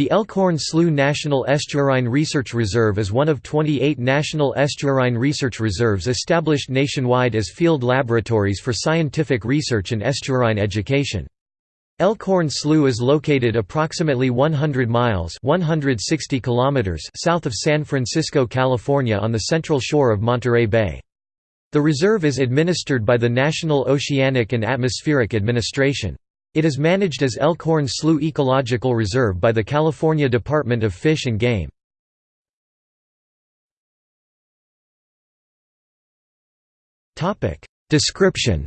The Elkhorn Slough National Estuarine Research Reserve is one of 28 national estuarine research reserves established nationwide as field laboratories for scientific research and estuarine education. Elkhorn Slough is located approximately 100 miles 160 kilometers south of San Francisco, California on the central shore of Monterey Bay. The reserve is administered by the National Oceanic and Atmospheric Administration. It is managed as Elkhorn Slough Ecological Reserve by the California Department of Fish and Game. Description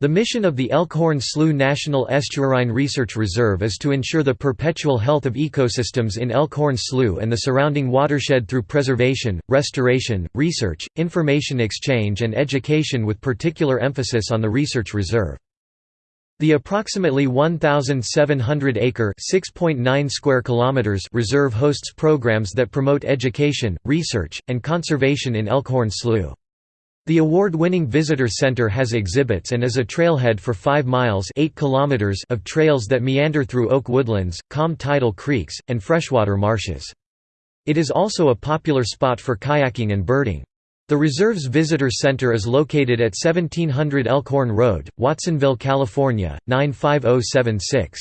The mission of the Elkhorn Slough National Estuarine Research Reserve is to ensure the perpetual health of ecosystems in Elkhorn Slough and the surrounding watershed through preservation, restoration, research, information exchange and education with particular emphasis on the research reserve. The approximately 1,700-acre (6.9 square kilometers) reserve hosts programs that promote education, research, and conservation in Elkhorn Slough. The award-winning visitor center has exhibits and is a trailhead for 5 miles 8 kilometers of trails that meander through oak woodlands, calm tidal creeks, and freshwater marshes. It is also a popular spot for kayaking and birding. The reserve's visitor center is located at 1700 Elkhorn Road, Watsonville, California, 95076.